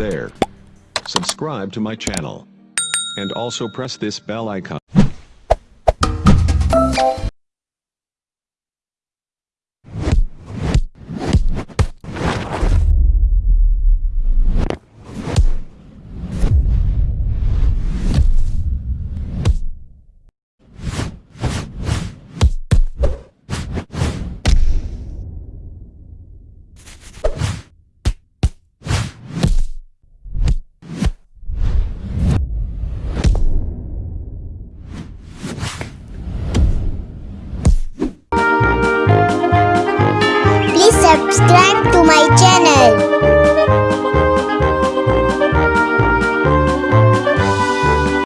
there. Subscribe to my channel. And also press this bell icon. Subscribe to my channel.